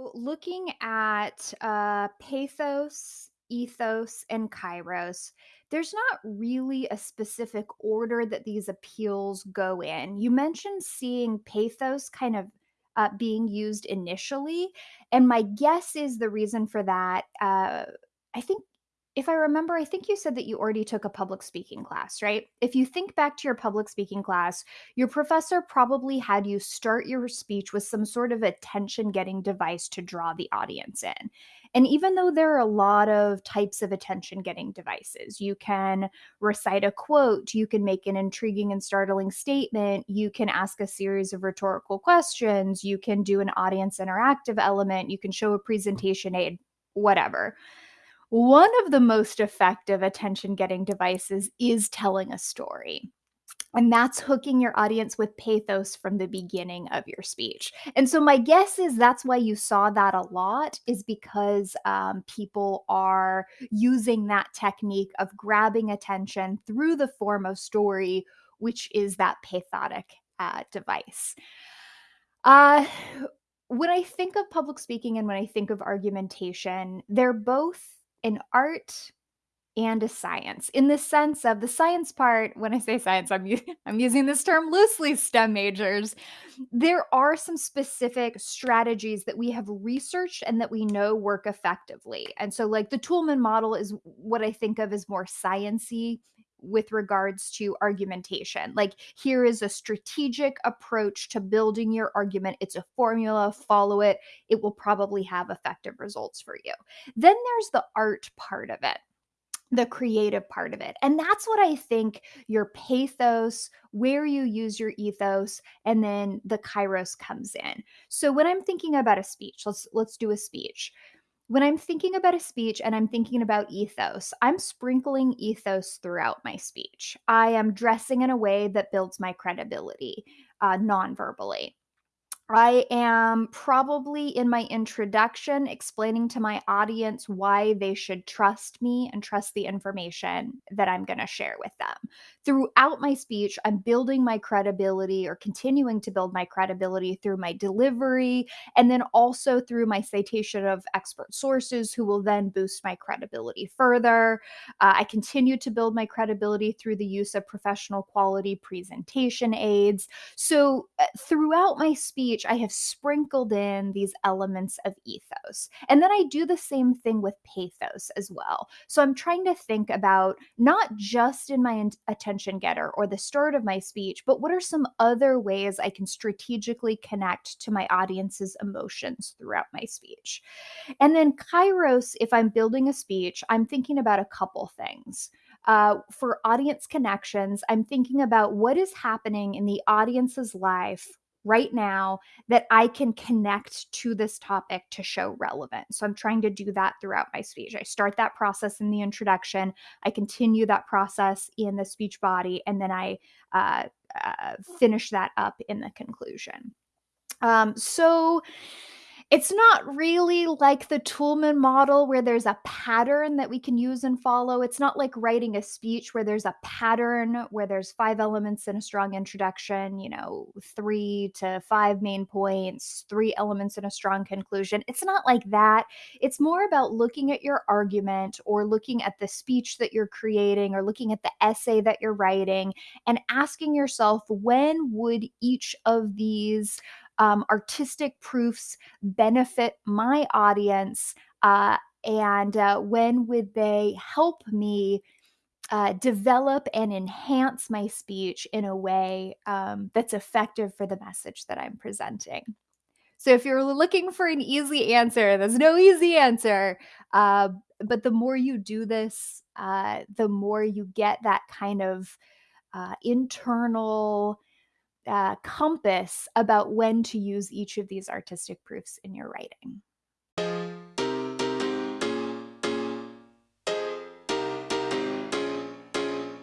Well, Looking at uh, pathos, ethos, and kairos, there's not really a specific order that these appeals go in. You mentioned seeing pathos kind of uh, being used initially, and my guess is the reason for that. Uh, I think if I remember, I think you said that you already took a public speaking class, right? If you think back to your public speaking class, your professor probably had you start your speech with some sort of attention getting device to draw the audience in. And even though there are a lot of types of attention getting devices, you can recite a quote, you can make an intriguing and startling statement, you can ask a series of rhetorical questions, you can do an audience interactive element, you can show a presentation aid, whatever. One of the most effective attention getting devices is telling a story. And that's hooking your audience with pathos from the beginning of your speech. And so my guess is that's why you saw that a lot, is because um, people are using that technique of grabbing attention through the form of story, which is that pathotic uh, device. Uh, when I think of public speaking and when I think of argumentation, they're both an art and a science in the sense of the science part when i say science i'm, I'm using this term loosely stem majors. There are some specific strategies that we have researched and that we know work effectively and so like the Toulmin model is what i think of as more sciency with regards to argumentation like here is a strategic approach to building your argument it's a formula follow it it will probably have effective results for you then there's the art part of it the creative part of it. And that's what I think your pathos, where you use your ethos, and then the kairos comes in. So when I'm thinking about a speech, let's let's do a speech. When I'm thinking about a speech and I'm thinking about ethos, I'm sprinkling ethos throughout my speech. I am dressing in a way that builds my credibility uh, non-verbally. I am probably in my introduction explaining to my audience why they should trust me and trust the information that I'm going to share with them. Throughout my speech, I'm building my credibility or continuing to build my credibility through my delivery and then also through my citation of expert sources who will then boost my credibility further. Uh, I continue to build my credibility through the use of professional quality presentation aids. So, uh, throughout my speech, I have sprinkled in these elements of ethos. And then I do the same thing with pathos as well. So, I'm trying to think about not just in my attention getter or the start of my speech, but what are some other ways I can strategically connect to my audience's emotions throughout my speech? And then Kairos, if I'm building a speech, I'm thinking about a couple things. Uh, for audience connections, I'm thinking about what is happening in the audience's life right now that I can connect to this topic to show relevance. So I'm trying to do that throughout my speech. I start that process in the introduction, I continue that process in the speech body, and then I uh, uh, finish that up in the conclusion. Um, so it's not really like the Toulmin model where there's a pattern that we can use and follow. It's not like writing a speech where there's a pattern where there's five elements in a strong introduction, you know, three to five main points, three elements in a strong conclusion. It's not like that. It's more about looking at your argument or looking at the speech that you're creating or looking at the essay that you're writing and asking yourself when would each of these um, artistic proofs benefit my audience? Uh, and uh, when would they help me uh, develop and enhance my speech in a way um, that's effective for the message that I'm presenting? So, if you're looking for an easy answer, there's no easy answer. Uh, but the more you do this, uh, the more you get that kind of uh, internal uh, compass about when to use each of these artistic proofs in your writing.